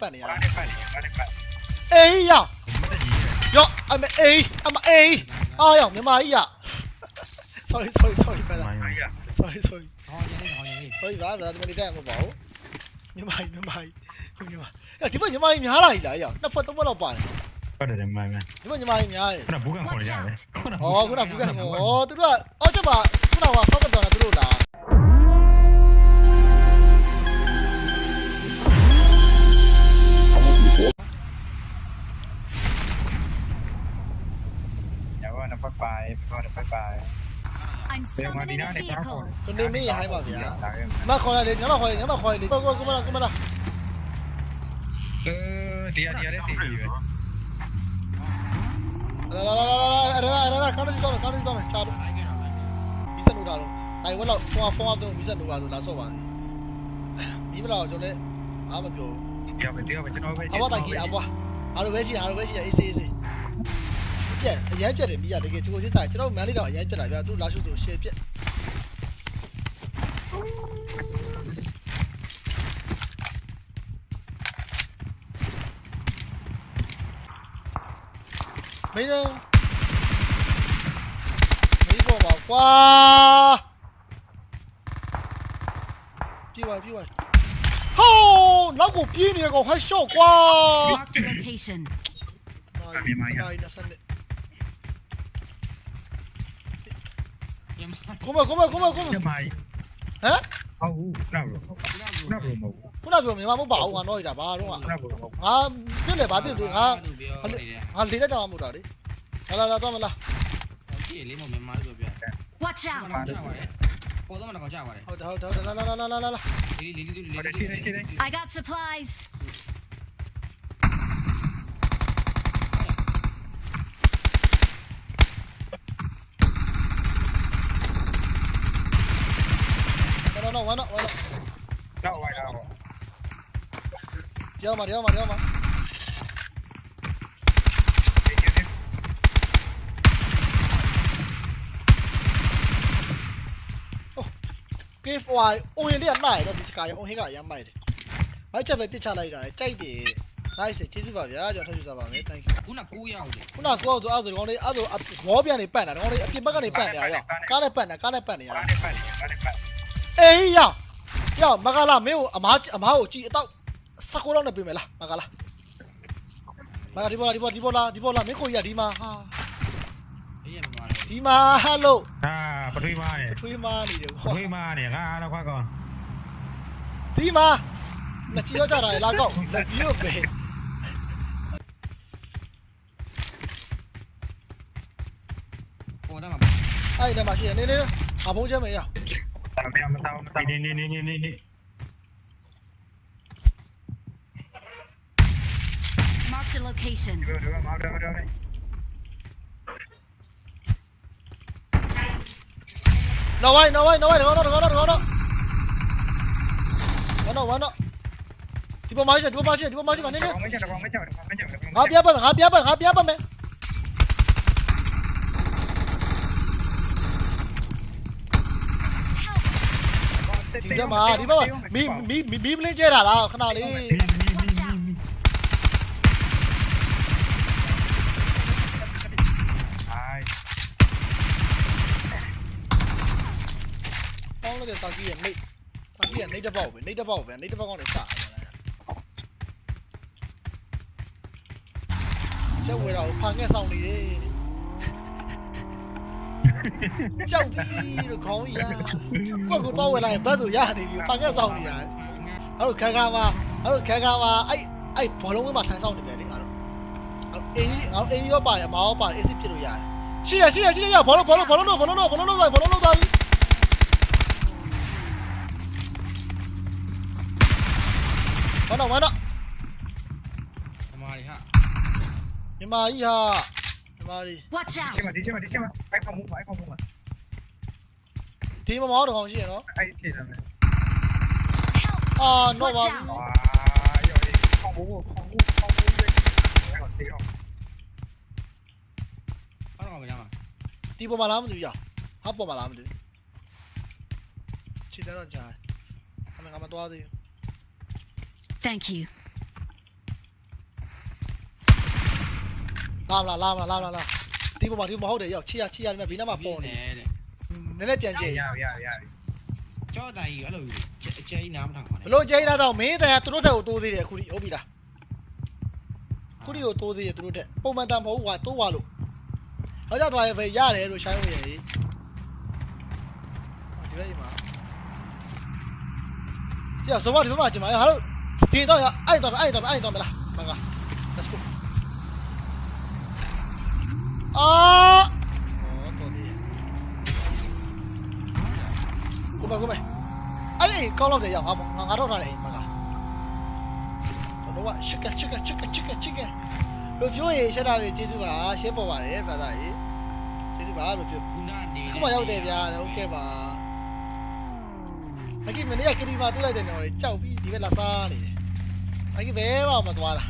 ပတ်နေရ ဘာ တာ နဲ့ပတ်နေဘာနဲ့ပတ် အေးရရောအမအေးအမအေးအားရောက်မြန်မာကြီးရ sorry sorry sorry ပဲလား ဘာကြီး sorry sorry 好年龄，好年龄。 sorry ပါဗျာဒီမလေးတက်မှာမပေါ့မြန်မာကြီးမြန်မာကြီးခုမြန်မာအဲ့ဒီဘက်မြန်မာကြီးများလာကြီးလားရောက်နှစ်ဖက်သုံးဖက်လောက်ပါတယ် ပတ်တယ်မှန်မှန် ဒီဘက်မြန်မာကြီးများတယ် ခုနဘူးကန်ခေါ်ကြတယ် อ๋อခုနကဘူးကဩသူတို့ကအော်ချက်ပါခုနကဆောက်ကတော်တာသူတို့လား ယ်မှာဒီ summoning နာ a နဲ့ကားခေါ် vehicle. ကိုနေမင်းရဟိုင်းပါဗျာလာခဲ့မခေါ်ရတယ်ညမခေါ်ရတယ်ညမခေါ်ရတယ်ကိုကိုကိုမလားကိုမလားအဲဒီအဒီလည်းသိပြီပဲလာလာလာလာလာလာလာကောင်းတယ်ကောင်းတယ်ကောင်းတယ်ကောင်းတယ်ချာတော့မီးစနိုးတာတော့နိုင်ဝက်တော့ဖုန်းဖုန်းတော့မီးစနိုးတာဆိုလာဆော့ပါမီးမလားကျွန်တော်လည်းအားမပြောဒီကပဲဒီကပဲကျွန်တော်ပဲအဘတိုင်ကြီးအဘအားလိုပဲရှိတာအားလိုပဲရှိတာအေးစေးအေးစေး ပြက်အရင်ပြက်တယ်မီးရတကယ်ချိုးစစ်တာကျွန်တော်မန်လေးတော့အရင်ပြက်တာဗျာသူလာရှုသူရှယ်ပြက်မင်းတော့မင်းပေါ်ပါကွာပြေးပါပြေးပါဟောနောက်ကိုပြေးနေကောင်ဟဲ့ရှော့ကွာ Marked a location. မြန် ကြီးနဲ့ဆက်နေကိုမကိုမကိုမကိုမကျမိုင်းဟမ်ဟုတ်ဘူးနောက်လို့နောက်လို့မဟုတ်ခုနပြောမြန်မာမဟုတ်ပါဘူးငါတော့ရတာဘာတော့ငါနောက်လို့မဟုတ်ငါပြစ်လေဘာပြစ်လေငါငါလေးတက်ကြမှာမဟုတ်တာလေလာလာလာတော့မလားဒီလေးမမြန်မာလို့ပြောပြ Watch တယ် out. ပေါ်တော့မတော့ကြာပါတယ်ဟုတ်တယ်ဟုတ်တယ်လာလာလာလာလာလာလေးလေးလေးလေး I got supplies. တော့တော့ဝါတော့ဝါတော့နောက်ဝိုင်းတော့ကြောက်မှာကြောက်မှာကြောက်မှာကေဖဝိုင်အိုရင်လေးကနိုင်တော့ဒီစကားရအိုဟင်းကအရမ်းမိုက်တယ်မိုက်ချက်ပဲပြစ်ချလိုက်တာကြိုက်တယ် nice ကျေးဇူးပါဗျာကျွန်တော်ထပ်ယူစားပါမယ် thank you ခုန9ရောက်တယ်ခုနကောဆိုအဲ့ဆိုဒီကောင်လေးအဲ့ဆိုဘောပြန်နေပတ်နေတာဒီကောင်လေးအပြင်ဘက်ကနေပတ်နေတာရောကားနဲ့ပတ်နေတာကားနဲ့ပတ်နေရဘာနဲ့ပတ်နေဘာနဲ့ပတ် အေးရောရောမကလာမင်းကိုအမားအမားကိုကြည်အတော့စကောတော့နေပြင်မယ်လားမကလာမကဒီဘောလာဒီဘောဒီဘောလာဒီဘောလာမင်းကိုကြီးကဒီမှာဟာအေးရမှာဒီမှာဟယ်လိုဟာပထွေးမားနေထွေးမားနေတယ်ပဟောထွေးမားနေငါတော့ခွာကောဒီမှာမချီတော့ကြတာလေလာကောက်လက်ပြီးတော့ပဲပေါ်တော့မှာအဲ့ဒီမှာရှိရနေနေအဘုံးချမ်းမရามไปเอามาตามเอามาตามนี่นี่นี่นี่นี่นี่ Marked a location. เดี๋ยวเดี๋ยวเอาเดี๋ยวเดี๋ยวน้องไว้น้องไว้น้องไว้เดี๋ยวก่อนเดี๋ยวก่อนเดี๋ยวก่อนเดี๋ยวก่อนวันน้องวันน้องที่ผมมาช่วยที่ผมมาช่วยที่ผมมาช่วยกันนี่เดี๋ยวไม่ใช่เดี๋ยวไม่ใช่เดี๋ยวไม่ใช่เดี๋ยวไม่ใช่ ครับเบี้ยเบิ้งครับเบี้ยเบิ้งครับเบี้ยเบิ้งไหม ဒီကမှာဒီဘက်မီမီမီမီပလင်းကျဲတာလားခဏလေး Watch out. ပေါင်းလို့တဲ့တာကြီးရဲ့နေတာကြီးရဲ့နေတစ်ပေါက်ပဲနေတစ်ပေါက်ပဲနေတစ်ပေါက်ကောင်းနေစချက်ဝဲတာကိုဖန်ခဲ့ဆောင်နေတယ် ကြောက်ပြီးတော့ခေါင်းကြီးရကိုကကိုတော့ဝဲလိုက်ဘတ်ဆိုရနေပြီဖန်ခဲ့ဆောင်နေတာအဲ့လိုခန်းခါမှာအဲ့လိုခန်းခါမှာအဲ့အဲ့ဘောလုံးဝင်းမှာထိုင်ဆောင်နေတယ်လေငါတို့အဲ့အေးငါတို့အေးရောပါတယ်အမောရောပါတယ်အေးစစ်ဖြစ်လို့ရတယ်ရှိရရှိရရှိရဘောလုံးဘောလုံးဘောလုံးတော့ဘောလုံးတော့ဘောလုံးတော့ဘောလုံးတော့သွားပြီဝါတော့ဝါတော့အမားရီဟာမြမကြီးဟာမြမကြီး Watch ဒီ out. မှာဒီမှာဒီမှာအိုက်ဖောင်မှုအိုက်ဖောင်မှုဒီမမောတော့ကောင် không không phải không không ạ tí mà mó được không chứ đó? Ai thì ờ, rồi này ờ nó bấm. không bú không bú không bú đi. Còn tí không? Bắt đầu nhau à tí bộ mà làm được giờ. Hấp bộ mà làm được chỉ đó là trời. Mình mặt bao đi. Thank you. Làm là làm là làm là làm. ဒီပေါ်မှာဒီမဟုတ်တယ်ရောက်ချီရချီရဒီမှာဘေးနားမှာပေါ်နေတယ်တဲ့နည်းနည်းပြန်ကြည့်ရရရကြောတိုင်ကြီးအဲ့လိုအကျဲကြီးနားမထောင်ပါနဲ့ဘလို့ကျင်းလာတော့မင်းတန်ကသူတို့တက်ကိုတိုးသေးတယ်အခုဒီဟုတ်ပြီလားခုဒီကိုတိုးသေးတယ်သူတို့တက်ပုံမှန်တန်မဟုတ်ဘူးကွာတိုးသွားလို့တော့ကြသွားရပဲရတယ်လို့ရှိုင်းဝင်ရည်ဒီလိုရမှာပြဇောမဒီမှာကျင်ပါရဟာလို့ဒီတော့ရအဲ့တော့အဲ့တော့အဲ့တော့မလားမက let's go 啊！过来过来，哎，你搞老的要阿我阿多拿来嘛个？我都话，这个这个这个这个这个，罗彪爷现在结束吧，先不玩了，反正也结束吧，罗彪。ခုမှရောက်တယ်ဗျာဟုတ်ကဲ့ပါအကိမနေ့ကကတိမာတွေ့လိုက်တယ်နော်လေကြောက်ပြီးဒီဘက်လာစားနေတယ်အကိဘဲမှမသွားလား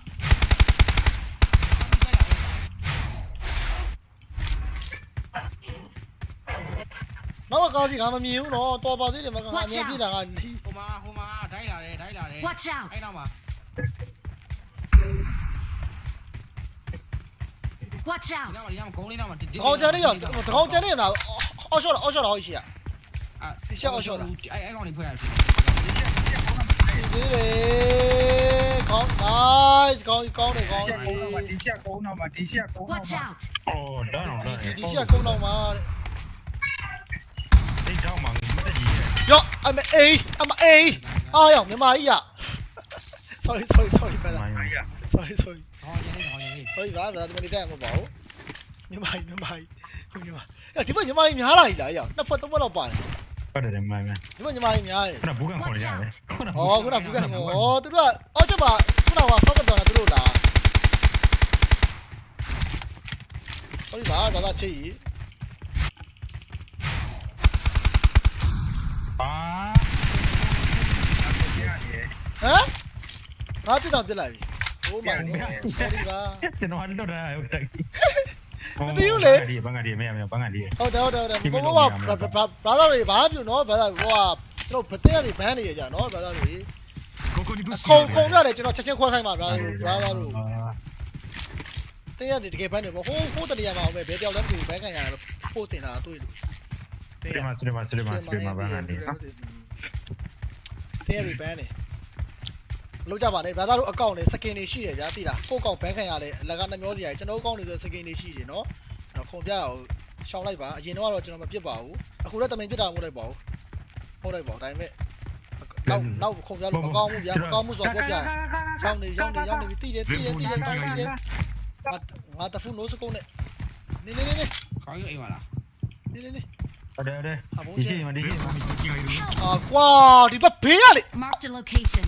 nó có gì cả mà miếu nó to bao thế để mà cả miếu biết là anh hôm mà hôm mà thấy là đấy thấy là đấy watch out. Mà? Watch out. Không chơi đấy rồi không chơi đấy nào ô số là ô số là hồi xưa à sao ô số là ai ai con đi phơi dưới đi con đấy con con này con đi xe đi xe cũ nào mà đi xe cũ nào mà. Đi xe cũ nào mà. 哟，阿妈 A，阿妈 A，哎呀，你妈呀！sorry sorry sorry，拜了。sorry sorry sorry，不好意思，不好意思，我宝。你妈你妈，兄弟们，哎，你们你们哪里来呀？那分都不要跑。我得你们。你们你们哪里？我不干活呀。哦，我那不干哦，对了，哦，怎么？我那我三个地方，对不啦？不好意思，老大。 ဟမ်ငါပြစ်တော့ပြစ်လိုက်ပြီ oh my god sorry ပါကျွန်တော်တော့တာဟုတ်တယ်ဘန်ကဒီမရမဘန်ကဒီဟုတ်တယ်ဟုတ်တယ်ဟုတ်တယ်ဘိုးဘဘာဘာသာတွေဘာပြုနော်ဘာသာဟိုကကျွန်တော်ဗတဲ့တွေဘန်းနေရကြနော်ဘာသာတွေကိုကိုဒီခုံခုံရတယ်ကျွန်တော်ချက်ချင်းခွဲခိုင်းပါဗျာဘာသာတို့တင်းရတယ်တကယ်ဘန်းနေပေါ့ဟိုးဟိုးတရမှာပဲဘယ်တယောက်လဲမသိဘူးဘန်းခံရတယ်ပို့တင်တာတွေ့လို့စရမစရမစရမစရမဘန်ကဒီတင်းရတယ်ဘန်းနေ လောက်ကြပါနဲ့ဘာသာတို့အကောင့်နဲ့စကင်တွေရှိတယ်ဗျာသိလားကိုယ့်အကောင့်ဘန်းခံရတယ်အလကနှမျောစီရတယ်ကျွန်တော်အကောင့်တွေဆိုစကင်တွေရှိတယ်နော်တော့ခုံပြတာကိုရှောင်းလိုက်ပါအရင်တော့ကျွန်တော်မပြစ်ပါဘူးအခုလည်းတမင်ပြစ်တာမဟုတ်လိုက်ပါဘူးဟုတ်လိုက်ပါဒါပေမဲ့နောက်နောက်ခုံပြလို့မကောင်းဘူးဗျာမကောင်းမှုဆိုတော့ပြပြရောင်းနေရောင်းနေရောင်းနေပြီးတိတယ်တိတယ်တိတယ်တိတယ်တိတယ်ငါငါတဖူးနိုးစကုန်းနဲ့နေနေနေနေခေါင်းကြီးအိမ်ပါလားနေနေနေဟုတ်တယ်ဟုတ်တယ်ဒီချိန်မှာဒီချိန်မှာအာကွာဒီဘက်ဘေးရလေ Marked a location.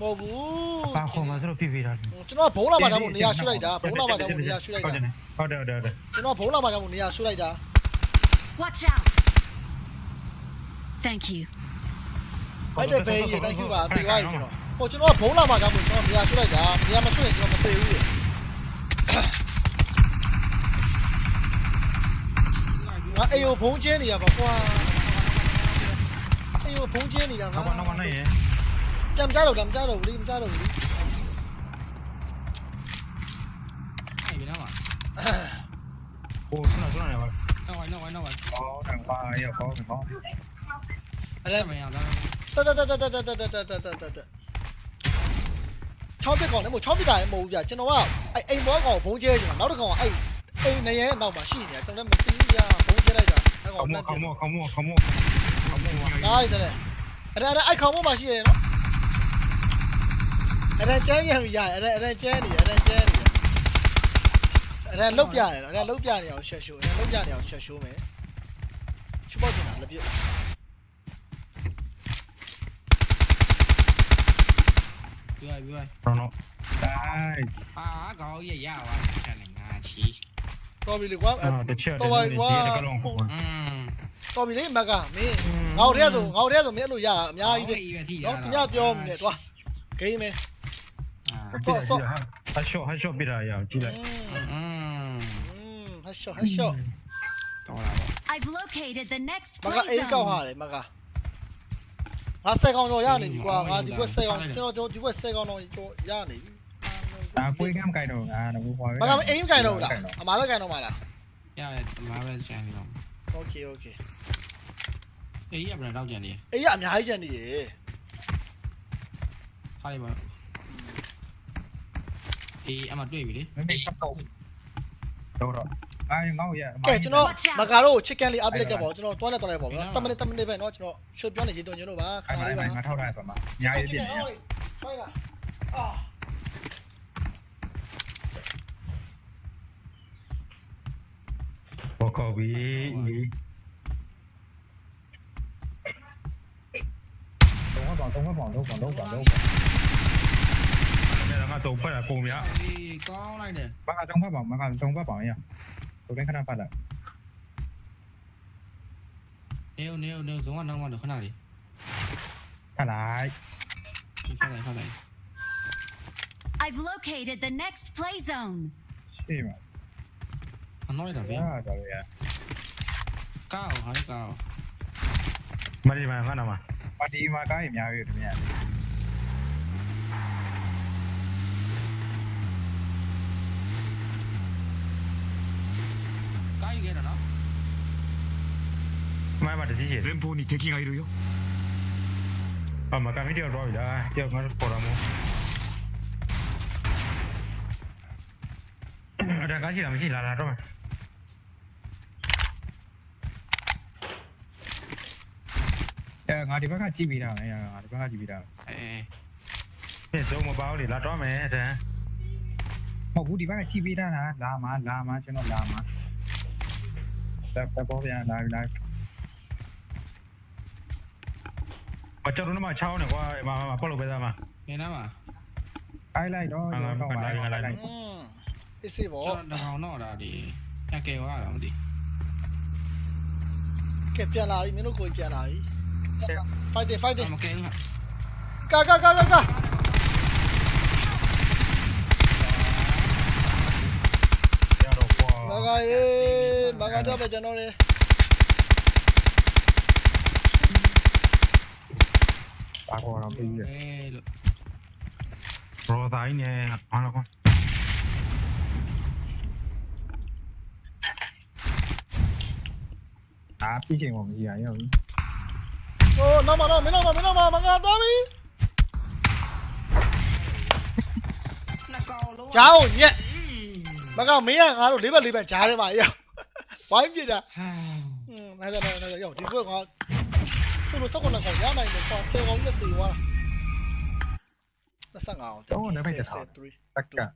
မဟုတ်ဘူးပါခေါ်မှာဆိုတော့ပြပြတာကျွန်တော်ဘုံလာမှာကြောင့်နေရာရွှေ့လိုက်တာဘုံလာမှာကြောင့်နေရာရွှေ့လိုက်တာဟုတ်တယ်ဟုတ်တယ်ဟုတ်တယ်ကျွန်တော်ဘုံလာမှာကြောင့်နေရာရွှေ့လိုက်တာ Watch out! Thank you. အဲ့တဲ့ဘေးကြီး thank you ပါတေသွားပြီကျွန်တော်ဟိုကျွန်တော်ဘုံလာမှာကြောင့်ကျွန်တော်နေရာရွှေ့လိုက်တာနေရာမရွှေ့ရင်ကျွန်တော်မသိဘူးလေငါအေယိုဘုံကျင်းနေရပါကွာအေယိုဘုံကျင်းနေတာနောက်ကွာနောက်နိုင်ရင်ပြန်မကြတော့ဘူးမကြတော့ဘူးလေမကြတော့ဘူးလေအဲ့ဒီနောက်မှာဟိုဆွမ်းဆွမ်းရ Em ra đầu, đấm ra đầu đi, em ra đầu đi. Này bị đâu à? Ô, chỗ nào, chỗ nào vậy? Đâu rồi, đâu rồi, đâu rồi. Có thằng ba ấy, có thằng ba. Ở đây. Tớ tớ tớ tớ tớ tớ tớ tớ tớ tớ tớ tớ. Chó biết còn đấy, một chó biết đại, một giờ trên nó à. anh anh muốn gọi phố chơi mà nó được không? anh ai này ấy, nào mà xì nhỉ, trong đó một tí ra phóng chơi đây rồi. Không mua, không mua, không mua, không mua. Không mua. Đây đây này. Ở đây, ở đây ai không mua mà xì này nó. အဲ့ဒါအဲ့ခေါင်းပေါ်မှာရှိရတယ်နော်အဲ့ဒါကျန်းပြန်ပြီရတယ်အဲ့ဒါအဲ့ဒါကျန်းနေအဲ့ဒါကျန်းနေအဲ့ဒါလုတ်ပြရတယ်အဲ့ဒါလုတ်ပြနေအောင်ချက်ရှိုးအဲ့ဒါလုတ်ပြနေအောင်ချက်ရှိုးမယ်ချပေါ့ကျင်တာလည်းပြပြောပြောတော့တော့တိုင်းအာကောင်းရရပါချက်နေငါချီတော်ပြီလေကွာအာတစ်ချက်တည်းဒီတကလုံးကိုอืมတော်ပြီလေမကမင်းငါတို့တည်းဆိုငါတို့တည်းဆိုမင်းအဲ့လိုရတာအများကြီးပဲပဲထိနော်ခင်ဗျပြောမနေသွားဂိမ်းမယ်အာ ဆော့ဆော့ဟာရှော့ဟာရှော့ပြတာရအောင်ကြည့်လိုက်อืมဟာရှော့ဟာရှော့တော်လာပါ I've located the next မကအေးကောက်ဟာလေမကငါဆယ်ကောင်တော့ရနေပြီကွာငါဒီကွက်ဆယ်ကောင်ကျွန်တော်ဒီကွက်ဆယ်ကောင်တော့ရနေပြီဒါကိုယ်ကမ်းကြိုင်တော့ငါတော့ဘာပဲမကအေးကြိုင်တော့လားအမားပဲကြိုင်တော့မလားရတယ်မားပဲကြိုင်တော့ Okay okay အေးရပြန်တော့ကြံနေအေးရအများကြီးကြံနေရေထားလိုက်ပါ အေးအမတွေ့ပြီလေမမေးတော့တော့တော့အဲငေါ့ရကဲကျွန်တော်မကာရိုကို chicken လေးအပလိုက်ကြပါဦးကျွန်တော်တွားလိုက်တွားလိုက်ပါဦးနော်10မိနစ်10မိနစ်ပဲနော်ကျွန်တော်ရှုပ်ပြောနေရေသွင်းကျွန်တော်ပါခါလေးပါငါထောက်ထားရပါမှာညာရေးပြင်နေရဖိုင်လာအာဘောကောဘီတော့ဘောတော့ဘောတော့ဘောတော့ဘောတော့ đây là ma tù phải là cùng vậy có này nè bác ở trong pháp bảo bác ở trong pháp bảo nha tụi đánh khả năng phạt lại nếu nếu nếu xuống ăn đâu mà được khả nào đi thả lại thả lại thả lại I've located the next play zone. Sì, ma. Ma non era vero. Ah, dove è? Cao, hai cao. Ma di ma, ma no ma. Ma di ma, cao, mi ha visto, mi ha visto. 前まで DJ 前方に敵がいるよあまた見てよロイだ手をまるこらもあれガキだみしららとめ ngã đi bác chỉ bị nào này ngã đi bác chỉ bị nào ờ, ờ, ờ. thế số một bao thì là đó mẹ thế. Mà cú đi bác chỉ bị nào là mà là mà cho nó là mà tapovian live live. മറ്റൊരെണ്ണം മച്ചാവണ അപ്പോൾ ഉപയോഗ mà. ai lại đó ai lại đó ai lại cái gì vậy nó nó ra đi nhà kêu à làm đi. kẹp bia lại mình nó coi bia lại. Phải đi phải đi. Ca ca ca ca ca. Bye bye đi mà con cho về cho nó đi ba con làm gì vậy rồi tay nha con đâu con à biết chuyện còn gì vậy rồi ồ nó mà nó mới mà mới mà mà ngạt đó đi chào nhé mà các bạn mỹ à đủ lý bạn lý bạn chào đi mà yêu ဝိုင်းပြတာဟာอืมနိုင်တယ်နိုင်တယ်ရောက်ဒီကွက်ကဆိုလို့စက်ကောင်ကောင်ရနိုင်တယ်ကွာဆယ်ကောင်နဲ့တေသွား25အောင်တော့လည်းပဲတထားတက်က